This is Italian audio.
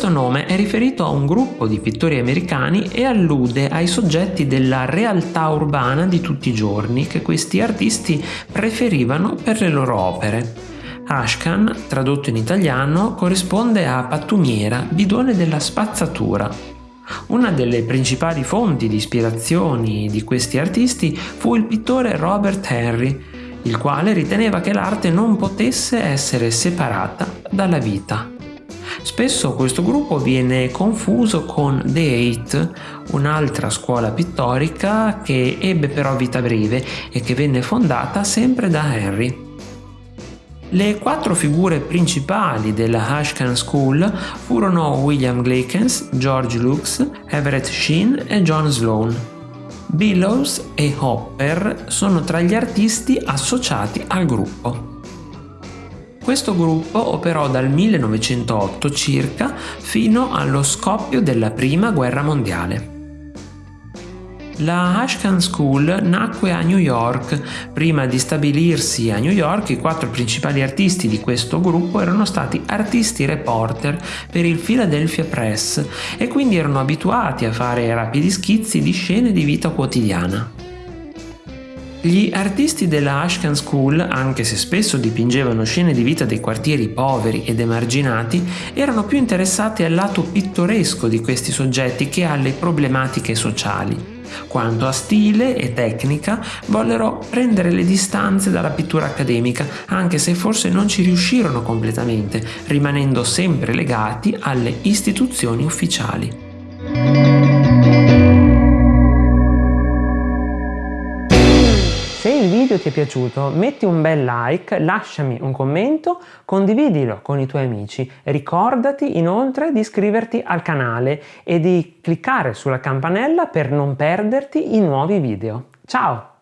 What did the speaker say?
è riferito a un gruppo di pittori americani e allude ai soggetti della realtà urbana di tutti i giorni che questi artisti preferivano per le loro opere. Ashcan, tradotto in italiano, corrisponde a pattumiera, bidone della spazzatura. Una delle principali fonti di ispirazioni di questi artisti fu il pittore Robert Henry, il quale riteneva che l'arte non potesse essere separata dalla vita. Spesso questo gruppo viene confuso con The Eight, un'altra scuola pittorica che ebbe però vita breve e che venne fondata sempre da Henry. Le quattro figure principali della Ashcan School furono William Glakens, George Lux, Everett Sheen e John Sloan. Billows e Hopper sono tra gli artisti associati al gruppo. Questo gruppo operò dal 1908 circa fino allo scoppio della Prima Guerra Mondiale. La Ashcan School nacque a New York. Prima di stabilirsi a New York, i quattro principali artisti di questo gruppo erano stati artisti reporter per il Philadelphia Press e quindi erano abituati a fare rapidi schizzi di scene di vita quotidiana. Gli artisti della Ashcan School, anche se spesso dipingevano scene di vita dei quartieri poveri ed emarginati, erano più interessati al lato pittoresco di questi soggetti che alle problematiche sociali. Quanto a stile e tecnica, vollero prendere le distanze dalla pittura accademica, anche se forse non ci riuscirono completamente, rimanendo sempre legati alle istituzioni ufficiali. Se il video ti è piaciuto metti un bel like, lasciami un commento, condividilo con i tuoi amici. Ricordati inoltre di iscriverti al canale e di cliccare sulla campanella per non perderti i nuovi video. Ciao!